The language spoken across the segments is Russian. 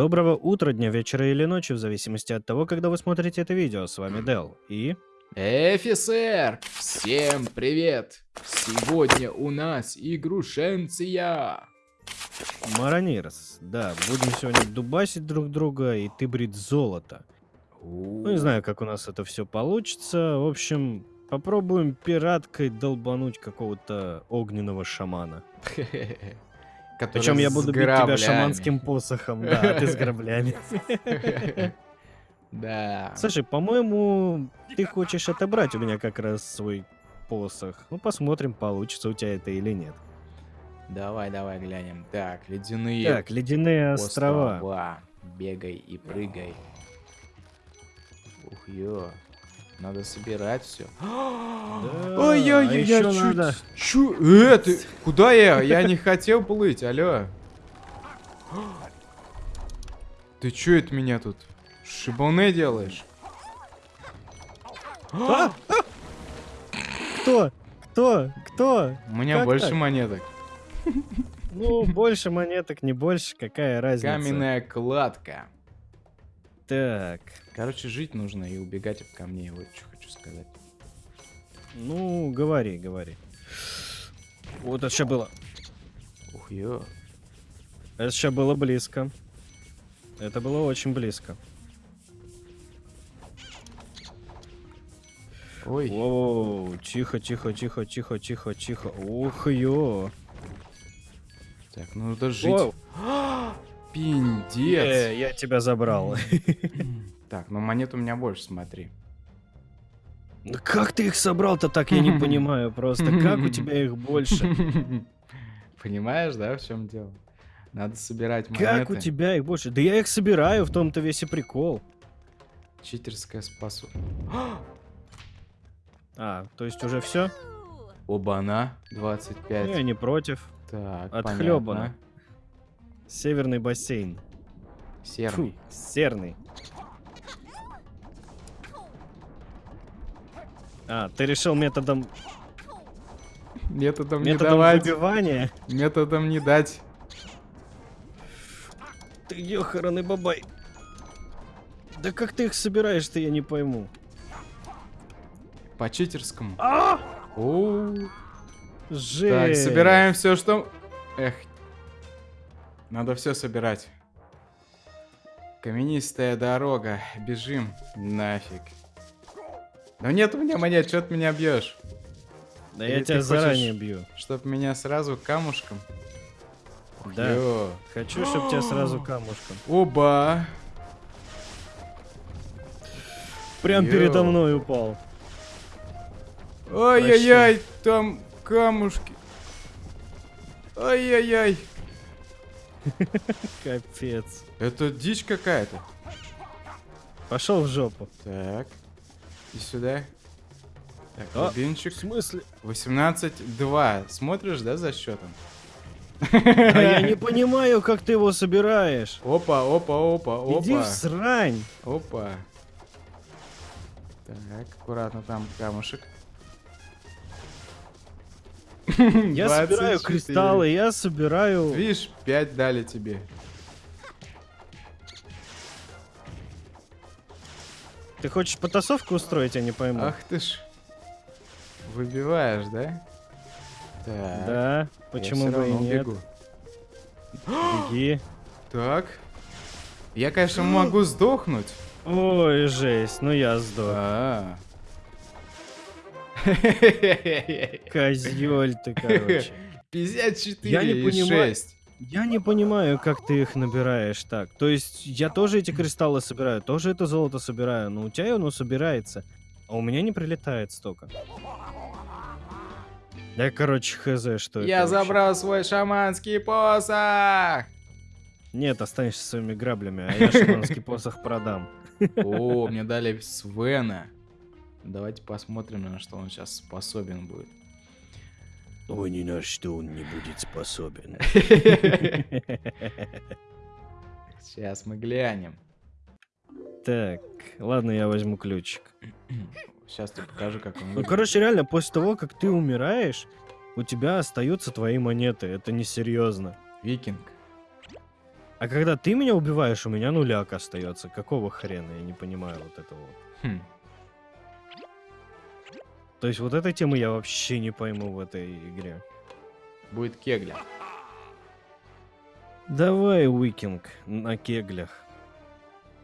Доброго утра, дня, вечера или ночи, в зависимости от того, когда вы смотрите это видео. С вами Дел и... Офицер! Всем привет! Сегодня у нас игрушенция! Маронирс. Да, будем сегодня дубасить друг друга и ты брить золото. Ну, не знаю, как у нас это все получится. В общем, попробуем пираткой долбануть какого-то огненного шамана. Причем я буду бить тебя шаманским посохом, да, а ты с граблями. Да. Слушай, по-моему, ты хочешь отобрать у меня как раз свой посох. Ну, посмотрим, получится у тебя это или нет. Давай, давай глянем. Так, ледяные Так, ледяные острова. острова. Бегай и прыгай. Ух, ё. Надо собирать все. Ой-ой-ой, а я еще чуть... надо- Чу... Э, ты... Куда я? Я не хотел плыть, алло. Ты чё это меня тут? Шибалне делаешь? А! Кто? Кто? Кто? У меня Как больше так? монеток. Ну, больше монеток, не больше, какая разница? Каменная кладка. Так, Короче, жить нужно и убегать от камней. Вот что хочу сказать. ну, говори, говори. Вот это сейчас было. Ух, ё. Это сейчас было близко. Это было очень близко. Ой. Воу, тихо, тихо, тихо, тихо, тихо, тихо. Ух, ё. Так, ну надо жить. Воу. Пиндец. Э, я тебя забрал. Так, ну монет у меня больше, смотри. Да Как ты их собрал-то так, я не понимаю просто. Как у тебя их больше? Понимаешь, да, в чем дело? Надо собирать монеты. Как у тебя их больше? Да я их собираю, в том-то весь и прикол. Читерская спасу. А, то есть уже все? Оба-на, 25. Я не против. Так, Отхлёбано. понятно. Северный бассейн. Серый. Фу, серный. А, ты решил методом, Методом, не методом давать. выбивания? Методом не дать. Ты ёханый бабай. Да как ты их собираешь-то, я не пойму. По читерскому. А! Оу. Жесть. Так, собираем все, что... Эх. Надо все собирать. Каменистая дорога. Бежим. Нафиг. Но нет у меня монет, что ты меня бьешь? Да Или я тебя заранее бью. Чтоб меня сразу камушком? Да. Ё. Хочу, чтобы тебя сразу камушком. Оба. Прям Йоу. передо мной упал. Ай-яй-яй, там камушки. Ай-яй-яй. Капец. Это дичь какая-то. Пошел в жопу. Так. И сюда. Так, А, рубинчик. В смысле? 18-2. Смотришь, да, за счетом? А я не понимаю, как ты его собираешь. Опа, опа, опа, Иди в опа. срань. Опа. Так, аккуратно там камушек. Я собираю 24. кристаллы, я собираю... Видишь, 5 дали тебе. Ты хочешь потасовку устроить, я не пойму. Ах ты ж. Выбиваешь, да? Так. Да, я почему всё бы и нет. бегу. Беги. Так. Я, конечно, могу сдохнуть. Ой, жесть, ну я сдох. А. Козёль ты, короче. 54 Я не понимаю. 6. Я не понимаю, как ты их набираешь так. То есть я тоже эти кристаллы собираю, тоже это золото собираю, но у тебя оно собирается, а у меня не прилетает столько. Я, короче, хз, что это Я вообще. забрал свой шаманский посох. Нет, останешься своими граблями, а я шаманский посох продам. О, мне дали Свена. Давайте посмотрим, на что он сейчас способен будет. Ой, ни на что он не будет способен. Сейчас мы глянем. Так, ладно, я возьму ключик. Сейчас тебе покажу, как он Ну, короче, реально, после того, как ты умираешь, у тебя остаются твои монеты. Это несерьезно. Викинг. А когда ты меня убиваешь, у меня нуляк остается. Какого хрена? Я не понимаю вот этого вот. Хм. То есть вот этой темы я вообще не пойму в этой игре. Будет кегля. Давай, Уикинг, на кеглях.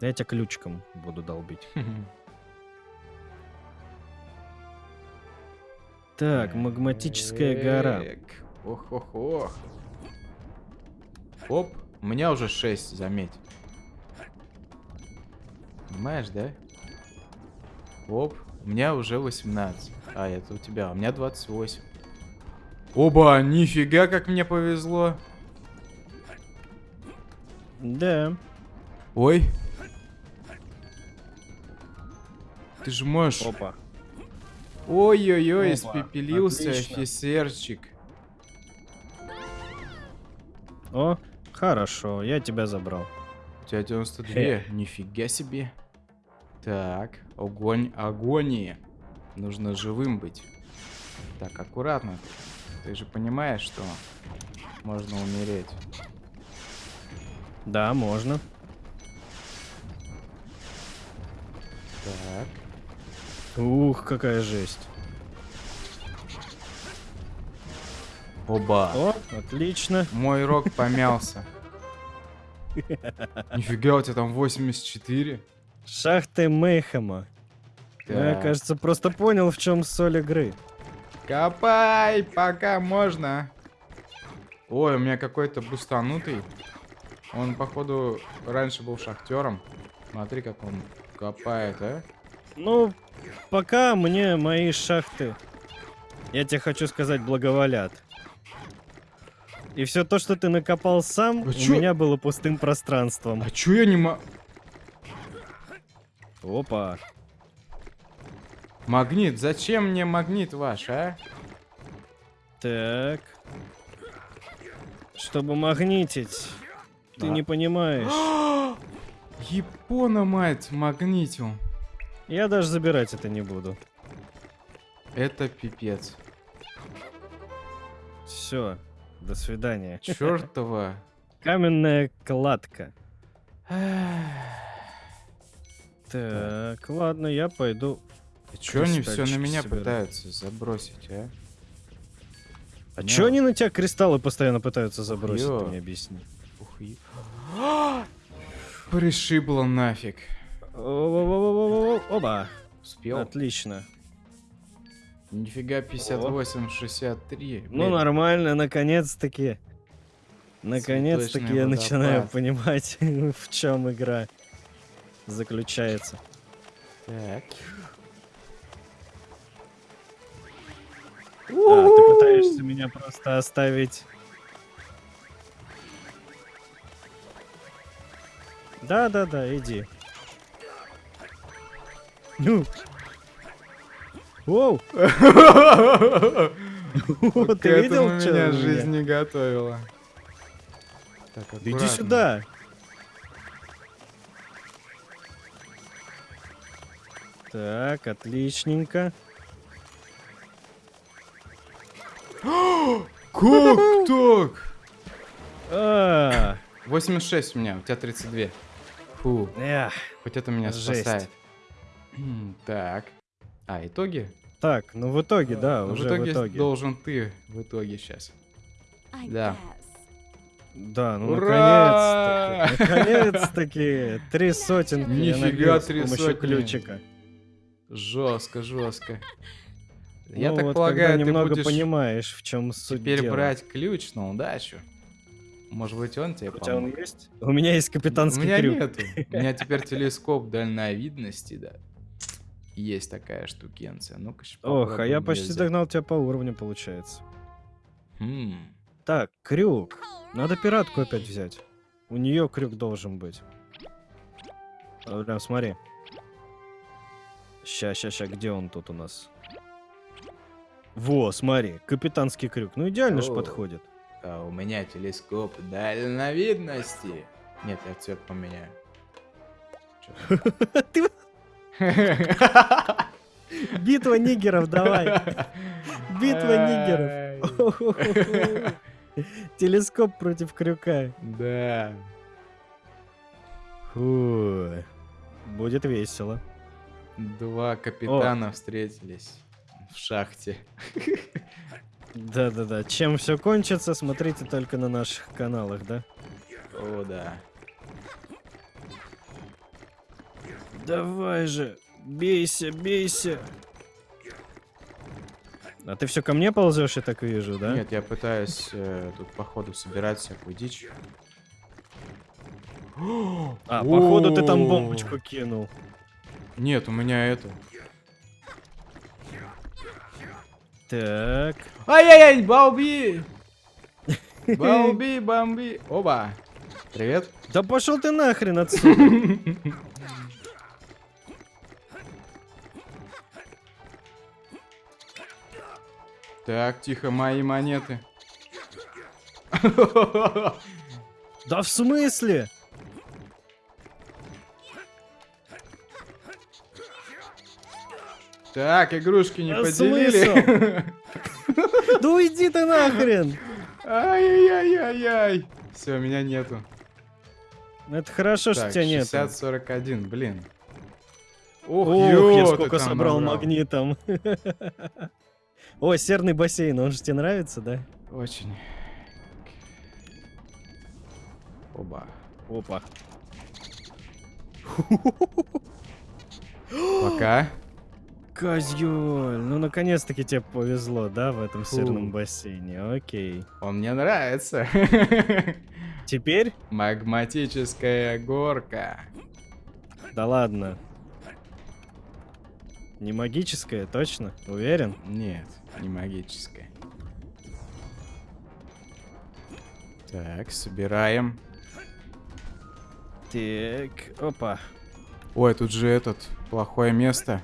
Я тебя ключиком буду долбить. Так, магматическая гора. Ох, ох, ох. Оп, у меня уже 6, заметь. Понимаешь, да? Оп, у меня уже 18. А, это у тебя, у меня 28. Оба, нифига, как мне повезло. Да. Ой. Ты же можешь... Опа. Ой-ой-ой, испепелился отлично. офицерчик. О, хорошо, я тебя забрал. У тебя 92. Нифига себе. Так, огонь, агонии. Нужно живым быть. Так, аккуратно. Ты же понимаешь, что можно умереть. Да, можно. Так. Ух, какая жесть. Оба. О, отлично. Мой рог помялся. Нифига, у тебя там 84. Шахты Мейхема. Ну, я, кажется, просто понял, в чем соль игры. Копай, пока можно. Ой, у меня какой-то бустанутый. Он, походу, раньше был шахтером. Смотри, как он копает, а. Ну, пока мне мои шахты, я тебе хочу сказать, благоволят. И все то, что ты накопал сам, А у чё? меня было пустым пространством. А чё я не мо... Опа. Магнит, зачем мне магнит ваш, а? Так. Чтобы магнитить. Ты Да. не понимаешь. Япона, мать, магнитил. Я даже забирать это не буду. Это пипец. Все. До свидания. Чёртова. Каменная кладка. Так, ладно, я пойду. А чё они все на меня собираю. пытаются забросить, а? А Не. чё они на тебя кристаллы постоянно пытаются забросить, Ё. ты мне объясни. Ух, и- Пришибло нафиг. Оба. Успел? Отлично. Нифига 58, 63. Ну, нормально, наконец-таки. Наконец-таки я начинаю понимать, в чем игра заключается. Так. А, ты пытаешься меня просто оставить. Да, да, да, иди. Ну. Воу! Ты видел, меня что жизнь не готовила. Так, Иди сюда. Так, отличненько. Как так? А, 86 у меня, у тебя 32. Фу, эх. хоть это меня Жесть. спасает. Так. А, итоги? Так, ну в итоге, да, Ну, уже в итоге, в итоге. должен ты в итоге сейчас. Да. Да, ну Ура! наконец-таки. Наконец-таки. Три сотенки. я Нифига, три сотни. ключика. Жестко, жестко. Я Ну так вот, полагаю, когда ты немного будешь понимаешь, в чем суть теперь дела. брать ключ на удачу. Может быть, он тебе У тебя он есть? У меня есть У капитанский меня крюк. нету. У меня теперь телескоп дальновидности, да. Есть такая штукенция. Ну-ка, ща Ох, а я почти взять. догнал тебя по уровню, получается. Хм. Так, крюк. Надо пиратку опять взять. У нее крюк должен быть. Прям смотри. Ща, ща, ща, где он тут у нас? Во, смотри, капитанский крюк. Ну идеально же О. подходит. А у меня телескоп дальновидности. Нет, я цвет поменяю. Ты-? Битва нигеров, давай. Битва нигеров. Телескоп против крюка. Да. Фу, будет весело. Два капитана встретились в шахте. Да-да-да. Чем все кончится, смотрите только на наших каналах, да? О, да. Давай же, бейся, бейся. А ты все ко мне ползешь, я так вижу, да? Нет, я пытаюсь э, тут походу собирать всякую дичь. А, походу ты там бомбочку кинул. Нет, у меня это. Так. Ай-яй-яй, Бауби! Бауби, бомби. Оба. Привет. Да пошел ты нахрен отсюда. Так, тихо, мои монеты. Да в смысле? Так, игрушки не А поделили. Да уйди ты нахрен. Ай-яй-яй-яй-яй. Все, меня нету. Это хорошо, что Так, тебя нет. 60-41, блин. Ох, Ох, ё, я сколько собрал набрал. магнитом. О, серный бассейн, он же тебе нравится, да? Очень. Оба. Опа. Пока. Козёль, ну наконец-таки тебе повезло, да, в этом Фу. серном бассейне. Окей. Он мне нравится. Теперь? Магматическая горка. Да ладно. Не магическая, точно? Уверен? Нет, не магическая. Так, собираем. Так, опа. Ой, тут же этот, плохое место.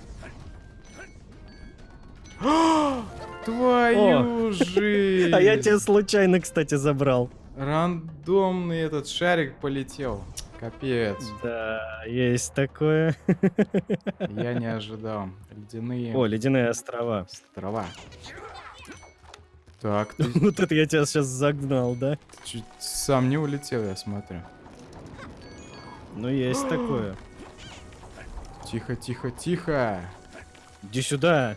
Твою жизнь! А я тебя случайно, кстати, забрал. Рандомный этот шарик полетел. Капец. Да, есть такое. Я не ожидал. Ледяные О, ледяные острова. острова. Так, ты Вот это я тебя сейчас загнал, да? чуть сам не улетел, я смотрю. Ну, есть такое. Тихо, тихо, тихо. Иди сюда.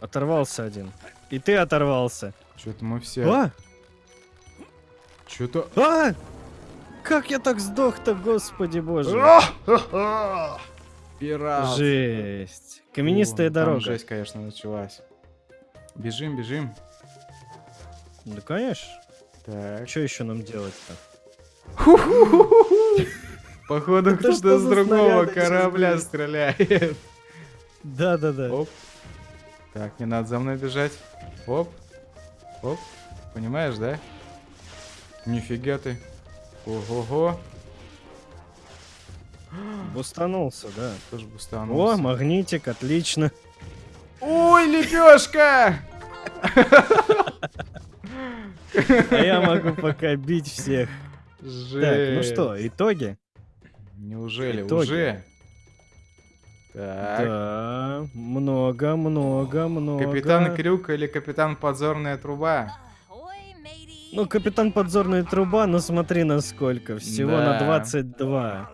Оторвался один. И ты оторвался. Что-то мы все... А! Что-то... А! Как я так сдох-то, господи боже. Пират. Жесть. Каменистая О, дорога. жесть, конечно, началась. Бежим, бежим. Да, конечно. Так. Что еще нам делать-то? Походу, кто-то с другого корабля стреляет. Да-да-да. Оп. Так, не надо за мной бежать. Оп. Оп. Понимаешь, да? Нифига ты. Ого-го. Бустанулся, да. Тоже О, бустанулся. магнитик, отлично. Ой, лепешка! А я могу пока бить всех. Жесть. Так, ну что, итоги? Неужели Итоги. уже? Так. Да, много, много, много. Капитан Крюк или капитан Подзорная труба? Ну, капитан подзорная труба, ну смотри насколько. Всего Да. на 22.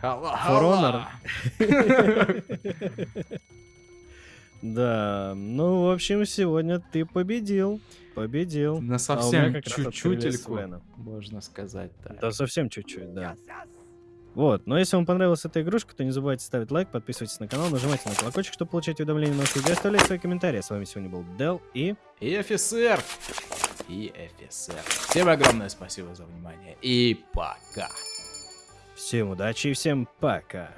Хала, For хала. Да, ну, в общем, сегодня ты победил. Победил. На А совсем чуть-чутельку, Свена. можно сказать так. Да, совсем чуть-чуть, да. Вот, но если вам понравилась эта игрушка, то не забывайте ставить лайк, подписывайтесь на канал, нажимайте на колокольчик, чтобы получать уведомления на новых видео, оставляйте свои комментарии. С вами сегодня был Дел и... И офицер! И офицер. Всем огромное спасибо за внимание. И пока. Всем удачи и всем пока.